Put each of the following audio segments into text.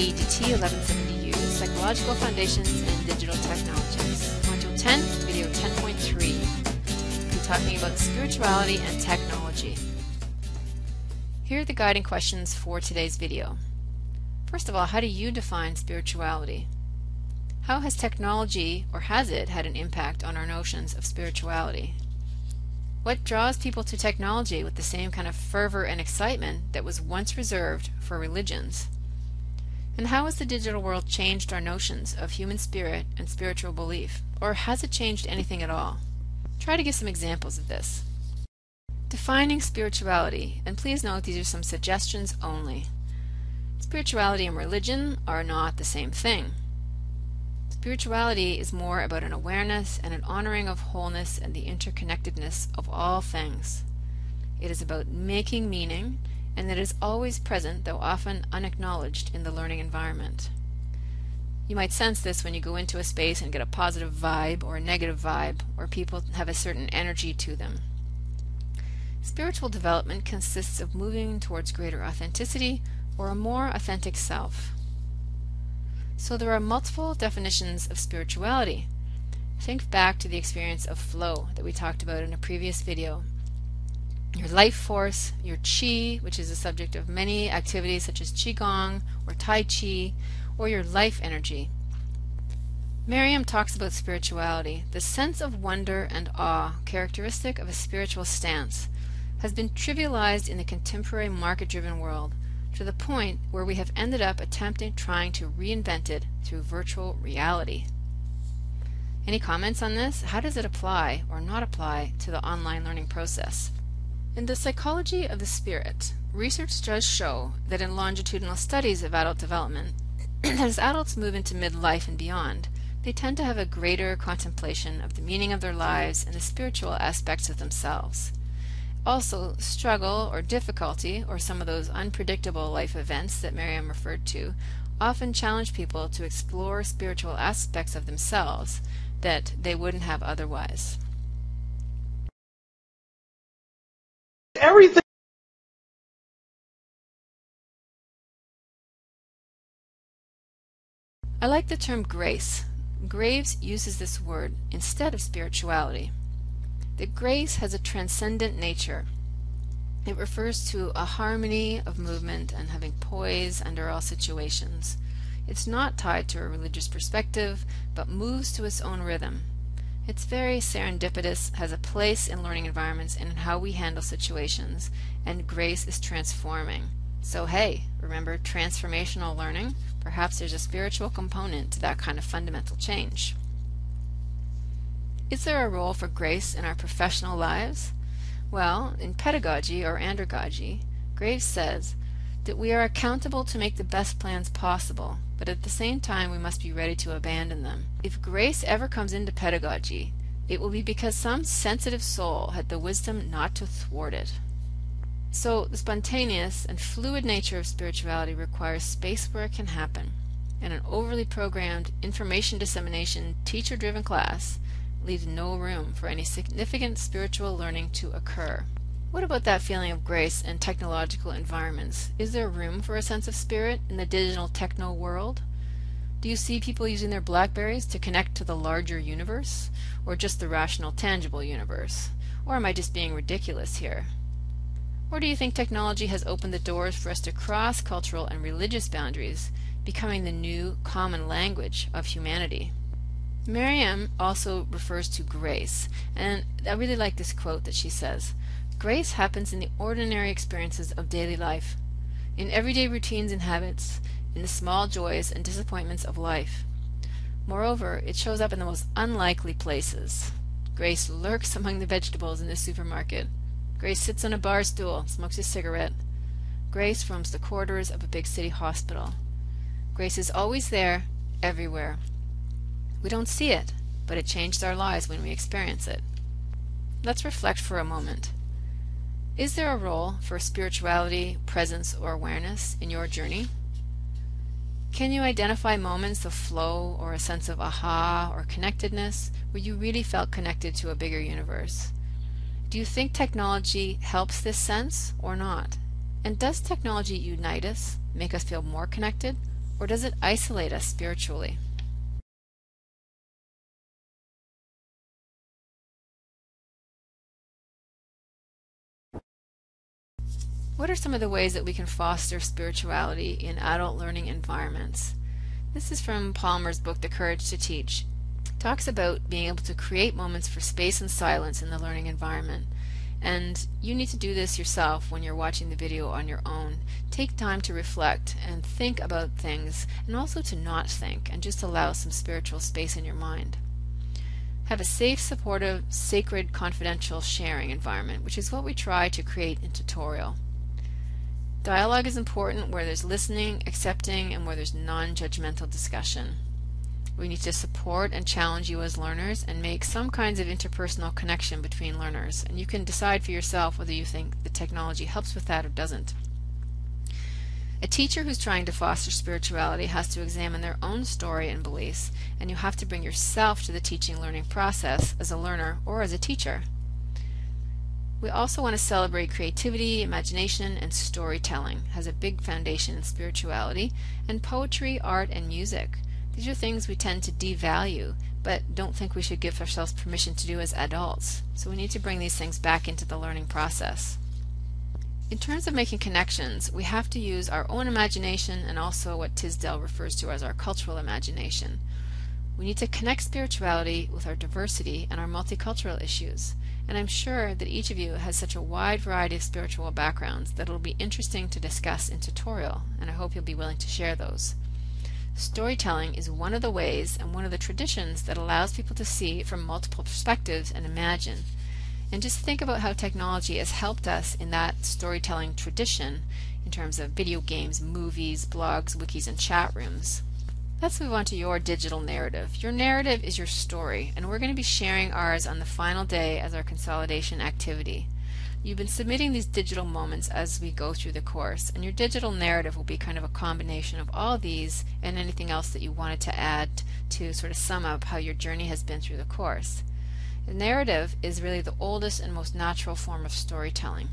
AEDT 1170U, Psychological Foundations and Digital Technologies. Module 10, Video 10.3. We'll be talking about spirituality and technology. Here are the guiding questions for today's video. First of all, how do you define spirituality? How has technology, or has it, had an impact on our notions of spirituality? What draws people to technology with the same kind of fervor and excitement that was once reserved for religions? And how has the digital world changed our notions of human spirit and spiritual belief? Or has it changed anything at all? Try to give some examples of this. Defining spirituality, and please note these are some suggestions only. Spirituality and religion are not the same thing. Spirituality is more about an awareness and an honoring of wholeness and the interconnectedness of all things. It is about making meaning, and that is always present, though often unacknowledged, in the learning environment. You might sense this when you go into a space and get a positive vibe or a negative vibe, or people have a certain energy to them. Spiritual development consists of moving towards greater authenticity or a more authentic self. So there are multiple definitions of spirituality. Think back to the experience of flow that we talked about in a previous video. Your life force, your chi, which is the subject of many activities such as qigong or tai chi, or your life energy. Merriam talks about spirituality. The sense of wonder and awe, characteristic of a spiritual stance, has been trivialized in the contemporary market-driven world to the point where we have ended up attempting trying to reinvent it through virtual reality. Any comments on this? How does it apply or not apply to the online learning process? In the psychology of the spirit, research does show that in longitudinal studies of adult development, as adults move into midlife and beyond, they tend to have a greater contemplation of the meaning of their lives and the spiritual aspects of themselves. Also, struggle or difficulty, or some of those unpredictable life events that Merriam referred to, often challenge people to explore spiritual aspects of themselves that they wouldn't have otherwise. Everything. I like the term grace. Graves uses this word instead of spirituality that grace has a transcendent nature. It refers to a harmony of movement and having poise under all situations. It's not tied to a religious perspective, but moves to its own rhythm. It's very serendipitous, has a place in learning environments and in how we handle situations, and grace is transforming. So hey, remember transformational learning? Perhaps there's a spiritual component to that kind of fundamental change. Is there a role for grace in our professional lives? Well, in pedagogy or andragogy, Graves says that we are accountable to make the best plans possible, but at the same time we must be ready to abandon them. If grace ever comes into pedagogy, it will be because some sensitive soul had the wisdom not to thwart it. So the spontaneous and fluid nature of spirituality requires space where it can happen, and an overly programmed information dissemination teacher-driven class leaves no room for any significant spiritual learning to occur. What about that feeling of grace in technological environments? Is there room for a sense of spirit in the digital techno world? Do you see people using their Blackberries to connect to the larger universe? Or just the rational, tangible universe? Or am I just being ridiculous here? Or do you think technology has opened the doors for us to cross cultural and religious boundaries, becoming the new common language of humanity? Merriam also refers to grace, and I really like this quote that she says Grace happens in the ordinary experiences of daily life, in everyday routines and habits, in the small joys and disappointments of life. Moreover, it shows up in the most unlikely places. Grace lurks among the vegetables in the supermarket. Grace sits on a bar stool, smokes a cigarette. Grace roams the corridors of a big city hospital. Grace is always there, everywhere. We don't see it, but it changes our lives when we experience it. Let's reflect for a moment. Is there a role for spirituality, presence, or awareness in your journey? Can you identify moments of flow or a sense of aha or connectedness where you really felt connected to a bigger universe? Do you think technology helps this sense or not? And does technology unite us, make us feel more connected, or does it isolate us spiritually? What are some of the ways that we can foster spirituality in adult learning environments? This is from Palmer's book, The Courage to Teach. It talks about being able to create moments for space and silence in the learning environment. And you need to do this yourself when you're watching the video on your own. Take time to reflect and think about things and also to not think and just allow some spiritual space in your mind. Have a safe, supportive, sacred, confidential sharing environment, which is what we try to create in tutorial. Dialogue is important where there's listening, accepting, and where there's non-judgmental discussion. We need to support and challenge you as learners and make some kinds of interpersonal connection between learners. And you can decide for yourself whether you think the technology helps with that or doesn't. A teacher who's trying to foster spirituality has to examine their own story and beliefs, and you have to bring yourself to the teaching learning process as a learner or as a teacher. We also want to celebrate creativity, imagination, and storytelling has a big foundation in spirituality, and poetry, art, and music. These are things we tend to devalue, but don't think we should give ourselves permission to do as adults. So we need to bring these things back into the learning process. In terms of making connections, we have to use our own imagination and also what Tisdell refers to as our cultural imagination. We need to connect spirituality with our diversity and our multicultural issues and I'm sure that each of you has such a wide variety of spiritual backgrounds that it'll be interesting to discuss in tutorial, and I hope you'll be willing to share those. Storytelling is one of the ways and one of the traditions that allows people to see from multiple perspectives and imagine. And just think about how technology has helped us in that storytelling tradition in terms of video games, movies, blogs, wikis, and chat rooms. Let's move on to your digital narrative. Your narrative is your story, and we're going to be sharing ours on the final day as our consolidation activity. You've been submitting these digital moments as we go through the course, and your digital narrative will be kind of a combination of all these and anything else that you wanted to add to sort of sum up how your journey has been through the course. The narrative is really the oldest and most natural form of storytelling.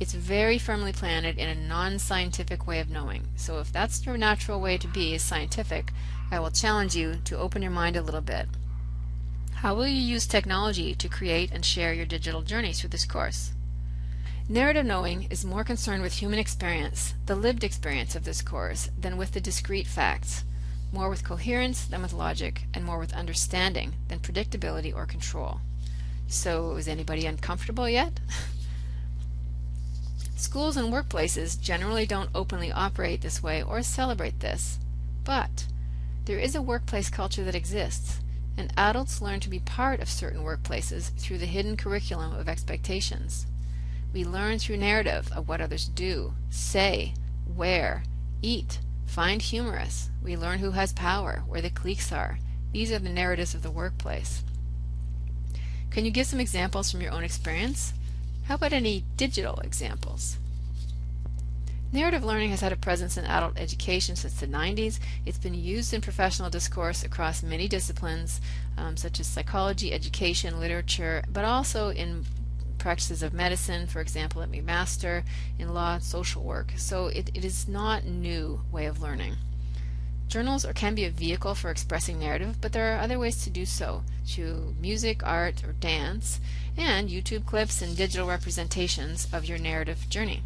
It's very firmly planted in a non-scientific way of knowing. So if that's your natural way to be is scientific, I will challenge you to open your mind a little bit. How will you use technology to create and share your digital journey through this course? Narrative knowing is more concerned with human experience, the lived experience of this course, than with the discrete facts, more with coherence than with logic, and more with understanding than predictability or control. So is anybody uncomfortable yet? Schools and workplaces generally don't openly operate this way or celebrate this. But there is a workplace culture that exists, and adults learn to be part of certain workplaces through the hidden curriculum of expectations. We learn through narrative of what others do, say, wear, eat, find humorous. We learn who has power, where the cliques are. These are the narratives of the workplace. Can you give some examples from your own experience? How about any digital examples? Narrative learning has had a presence in adult education since the 90s. It's been used in professional discourse across many disciplines, um, such as psychology, education, literature, but also in practices of medicine, for example, at McMaster, in law social work. So it, it is not new way of learning. Journals or can be a vehicle for expressing narrative, but there are other ways to do so, through music, art, or dance, and YouTube clips and digital representations of your narrative journey.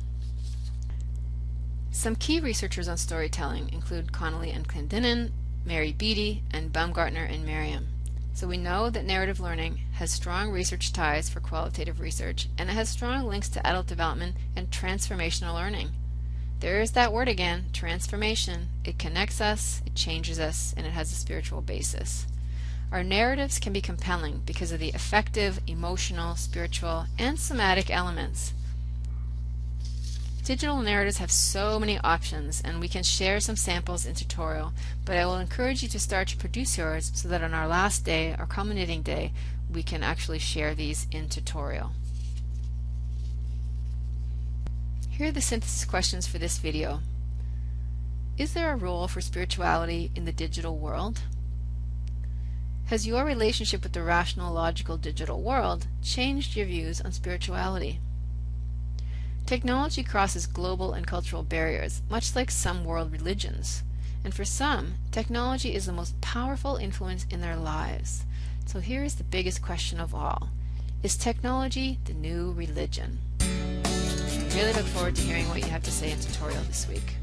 Some key researchers on storytelling include Connelly and Clandinin, Mary Beattie, and Baumgartner and Merriam. So we know that narrative learning has strong research ties for qualitative research, and it has strong links to adult development and transformational learning. There is that word again, transformation. It connects us, it changes us, and it has a spiritual basis. Our narratives can be compelling because of the affective, emotional, spiritual, and somatic elements. Digital narratives have so many options and we can share some samples in tutorial, but I will encourage you to start to produce yours so that on our last day, our culminating day, we can actually share these in tutorial. Here are the synthesis questions for this video. Is there a role for spirituality in the digital world? Has your relationship with the rational, logical digital world changed your views on spirituality? Technology crosses global and cultural barriers, much like some world religions. And for some, technology is the most powerful influence in their lives. So here is the biggest question of all. Is technology the new religion? I really look forward to hearing what you have to say in tutorial this week.